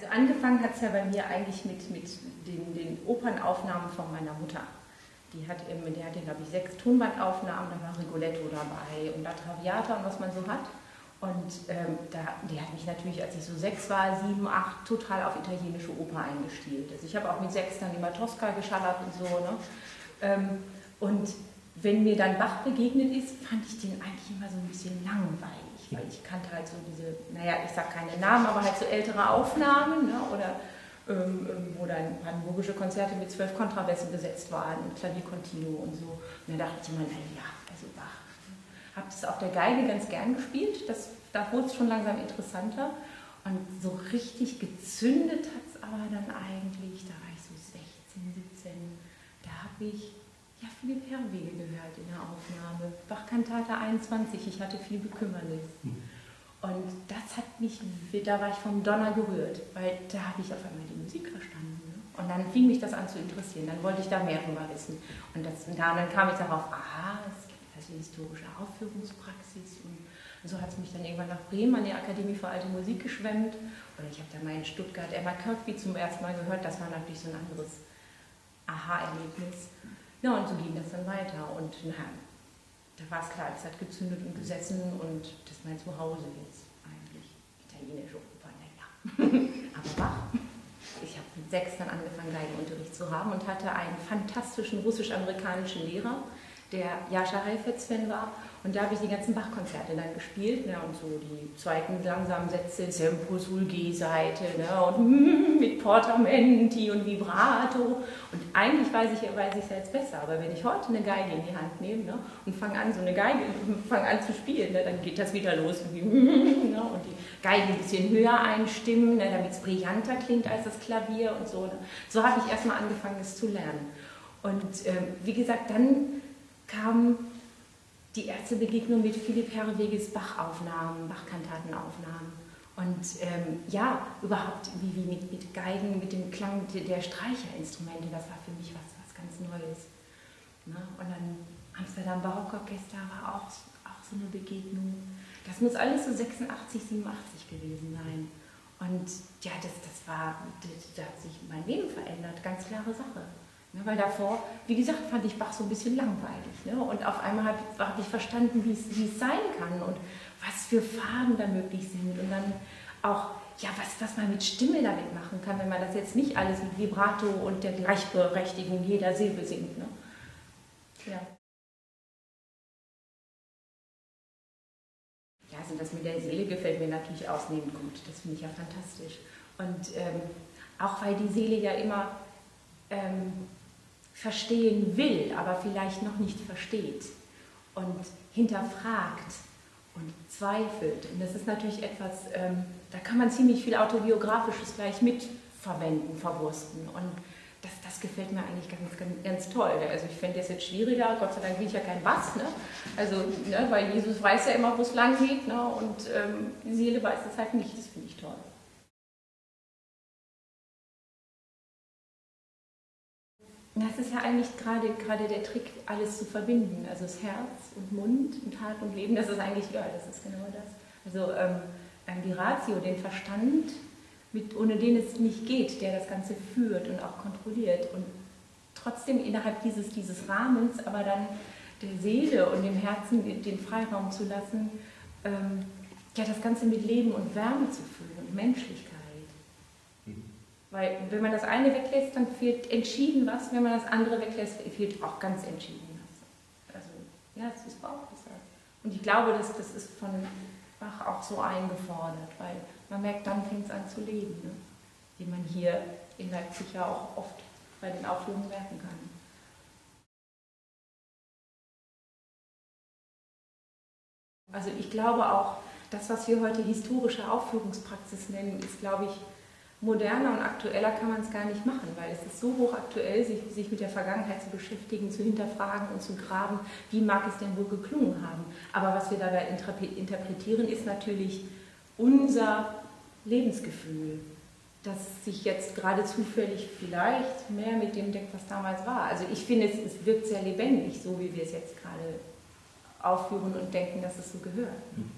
Also angefangen hat es ja bei mir eigentlich mit, mit den, den Opernaufnahmen von meiner Mutter. Die hat, die hatte, glaube ich, sechs Tonbandaufnahmen, da war Rigoletto dabei und La Traviata und was man so hat. Und ähm, da, die hat mich natürlich, als ich so sechs war, sieben, acht, total auf italienische Oper eingestielt. Also ich habe auch mit sechs dann immer Tosca geschallert und so. Ne? Ähm, und wenn mir dann Bach begegnet ist, fand ich den eigentlich immer so ein bisschen langweilig, weil ich kannte halt so diese, naja, ich sage keine Namen, aber halt so ältere Aufnahmen ne? oder ähm, ähm, wo dann brandenburgische Konzerte mit zwölf Kontrabässen besetzt waren und Klavier Continuo und so. Und da dachte ich immer, naja, also Bach. Habe es auf der Geige ganz gern gespielt, das, da wurde es schon langsam interessanter. Und so richtig gezündet hat es aber dann eigentlich, da war ich so 16, 17, da habe ich ja, Philipp Herwege gehört in der Aufnahme. Bachkantate 21, ich hatte viel Bekümmernis. Mhm. Und das hat mich, da war ich vom Donner gerührt, weil da habe ich auf einmal die Musik verstanden. Ne? Und dann fing mich das an zu interessieren, dann wollte ich da mehr drüber wissen. Und, das, und dann kam ich darauf, aha, es gibt also historische Aufführungspraxis. Und, und so hat es mich dann irgendwann nach Bremen an die Akademie für Alte Musik geschwemmt. Oder ich habe da mal in Stuttgart Emma Kirkby zum ersten Mal gehört, das war natürlich so ein anderes Aha-Erlebnis. Ja, und so ging das dann weiter. Und na, da war es klar, es hat gezündet und gesessen und das ist mein Zuhause jetzt eigentlich. Italienische Oper, naja. Aber Bach. Ich habe mit sechs dann angefangen, Geigenunterricht zu haben und hatte einen fantastischen russisch-amerikanischen Lehrer, der Jascha Heifetz-Fan war und da habe ich die ganzen Bach-Konzerte dann gespielt ne, und so die zweiten langsamen Sätze, Sempo sul G-Seite ne, und mit Portamenti und Vibrato. Und eigentlich weiß ich weiß ich es jetzt besser, aber wenn ich heute eine Geige in die Hand nehme ne, und fange an, so eine Geige, fange an zu spielen, ne, dann geht das wieder los ne, und die Geige ein bisschen höher einstimmen, ne, damit es brillanter klingt als das Klavier und so. Ne. So habe ich erstmal angefangen, es zu lernen. Und äh, wie gesagt, dann kam die erste Begegnung mit Philipp Herreweges Bachaufnahmen, Bachkantatenaufnahmen. Und ähm, ja, überhaupt wie, wie mit, mit, Geigen, mit dem Klang der Streicherinstrumente, das war für mich was, was ganz Neues. Ne? Und dann Amsterdam Barockorchester war auch, auch so eine Begegnung. Das muss alles so 86, 87 gewesen sein. Und ja, das, das war, da hat sich mein Leben verändert, ganz klare Sache. Ne, weil davor, wie gesagt, fand ich Bach so ein bisschen langweilig. Ne? Und auf einmal habe hab ich verstanden, wie es sein kann und was für Farben da möglich sind. Und dann auch, ja, was, was man mit Stimme damit machen kann, wenn man das jetzt nicht alles mit Vibrato und der Gleichberechtigung jeder Silbe singt. Ne? Ja. Ja, also das mit der Seele gefällt mir natürlich ausnehmend gut. Das finde ich ja fantastisch. Und ähm, auch weil die Seele ja immer ähm, verstehen will, aber vielleicht noch nicht versteht und hinterfragt und zweifelt. Und das ist natürlich etwas, ähm, da kann man ziemlich viel Autobiografisches gleich mitverwenden, verwursten. Und das, das gefällt mir eigentlich ganz, ganz, ganz toll. Also ich fände das jetzt schwieriger, Gott sei Dank bin ich ja kein Bass, ne? also, ne, weil Jesus weiß ja immer, wo es lang geht ne? und ähm, die Seele weiß es halt nicht, das finde ich toll. Das ist ja eigentlich gerade, gerade der Trick, alles zu verbinden. Also das Herz und Mund und Tat und Leben, das ist eigentlich, ja, das ist genau das. Also ähm, ähm, die Ratio, den Verstand, mit, ohne den es nicht geht, der das Ganze führt und auch kontrolliert. Und trotzdem innerhalb dieses, dieses Rahmens, aber dann der Seele und dem Herzen den Freiraum zu lassen, ähm, ja, das Ganze mit Leben und Wärme zu füllen und Menschlichkeit. Weil wenn man das eine weglässt, dann fehlt entschieden was. Wenn man das andere weglässt, fehlt auch ganz entschieden was. Also ja, es ist Bauch. Und ich glaube, dass das ist von Bach auch so eingefordert, weil man merkt, dann fängt es an zu leben. Ne? Wie man hier in Leipzig ja auch oft bei den Aufführungen merken kann. Also ich glaube auch, das, was wir heute historische Aufführungspraxis nennen, ist, glaube ich, moderner und aktueller kann man es gar nicht machen, weil es ist so hochaktuell, sich, sich mit der Vergangenheit zu beschäftigen, zu hinterfragen und zu graben, wie mag es denn wohl geklungen haben. Aber was wir dabei interpretieren, ist natürlich unser Lebensgefühl, das sich jetzt gerade zufällig vielleicht mehr mit dem deckt, was damals war. Also ich finde, es, es wirkt sehr lebendig, so wie wir es jetzt gerade aufführen und denken, dass es so gehört. Mhm.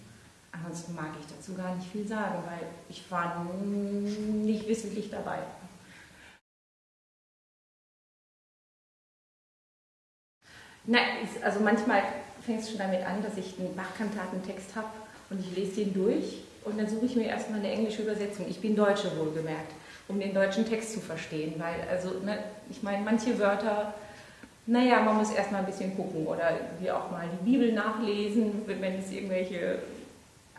Ansonsten mag ich dazu gar nicht viel sagen, weil ich war nicht wissentlich dabei. Na, also manchmal fängt es schon damit an, dass ich einen Bachkantatentext habe und ich lese den durch und dann suche ich mir erstmal eine englische Übersetzung. Ich bin Deutsche wohlgemerkt, um den deutschen Text zu verstehen, weil also, ne, ich meine, manche Wörter, naja, man muss erstmal ein bisschen gucken oder wie auch mal die Bibel nachlesen, wenn es irgendwelche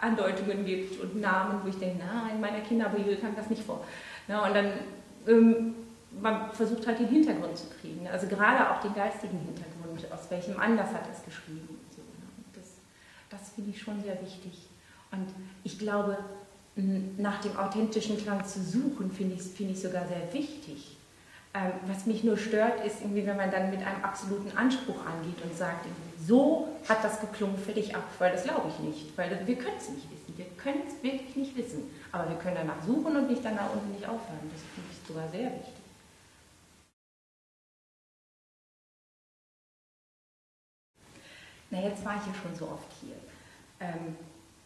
Andeutungen gibt und Namen, wo ich denke, na, in meiner Kinderbibel kam das nicht vor. Na, und dann, ähm, man versucht halt den Hintergrund zu kriegen, also gerade auch den geistigen Hintergrund, aus welchem Anlass hat es geschrieben. So, das das finde ich schon sehr wichtig. Und ich glaube, nach dem authentischen Klang zu suchen, finde ich, find ich sogar sehr wichtig. Ähm, was mich nur stört, ist irgendwie, wenn man dann mit einem absoluten Anspruch angeht und sagt, so hat das geklungen, fertig ab, weil das glaube ich nicht, weil wir können es nicht wissen, wir können es wirklich nicht wissen, aber wir können danach suchen und nicht danach unten nicht aufhören, das finde ich sogar sehr wichtig. Na, jetzt war ich ja schon so oft hier. Ähm,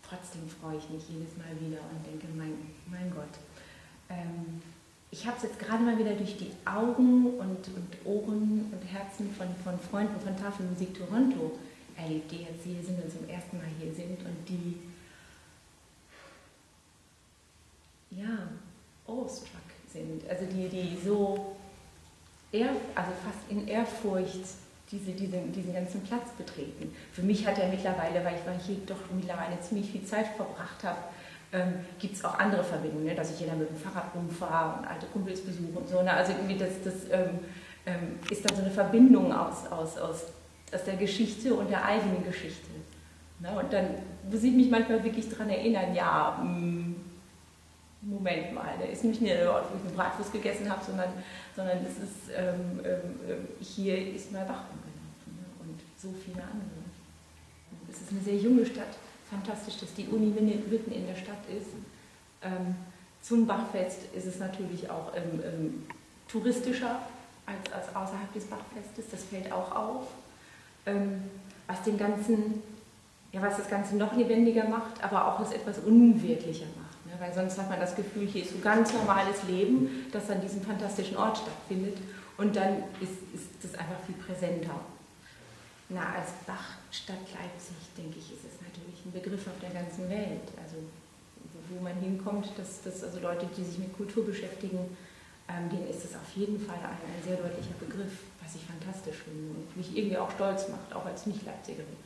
trotzdem freue ich mich jedes Mal wieder und denke, mein, mein Gott. Ähm, ich habe es jetzt gerade mal wieder durch die Augen und, und Ohren und Herzen von, von Freunden von Tafelmusik Toronto erlebt, die jetzt hier sind und zum ersten Mal hier sind und die ja, awestruck sind. Also die, die so, ehr, also fast in Ehrfurcht diese, diese, diesen ganzen Platz betreten. Für mich hat er mittlerweile, weil ich, weil ich hier doch mittlerweile ziemlich viel Zeit verbracht habe, ähm, gibt es auch andere Verbindungen, ne? dass ich dann mit dem Fahrrad rumfahre und alte Kumpels besuche und so. Ne? Also irgendwie das, das ähm, ähm, ist dann so eine Verbindung aus, aus, aus, aus der Geschichte und der eigenen Geschichte. Ne? Und dann muss ich mich manchmal wirklich daran erinnern, ja, mh, mm, Moment mal, da ist nicht nur der Ort, wo ich eine Bratwurst gegessen habe, sondern, sondern es ist, ähm, ähm, hier ist mal Bach umgelaufen ne? und so viele andere. Es ist eine sehr junge Stadt, fantastisch, dass die Uni mitten in der Stadt ist. Ähm, zum Bachfest ist es natürlich auch ähm, touristischer als, als außerhalb des Bachfestes, das fällt auch auf. Ähm, was den ganzen, ja, was das Ganze noch lebendiger macht, aber auch es etwas unwirklicher macht. Ne? Weil sonst hat man das Gefühl, hier ist so ganz normales Leben, das an diesem fantastischen Ort stattfindet und dann ist, ist das einfach viel präsenter. Na, als Bachstadt Leipzig, denke ich, ist es natürlich ein Begriff auf der ganzen Welt. Also wo man hinkommt, dass, dass also Leute, die sich mit Kultur beschäftigen, ähm, denen ist es auf jeden Fall ein, ein sehr deutlicher Begriff, was ich fantastisch finde und mich irgendwie auch stolz macht, auch als Nicht-Leipzigerin.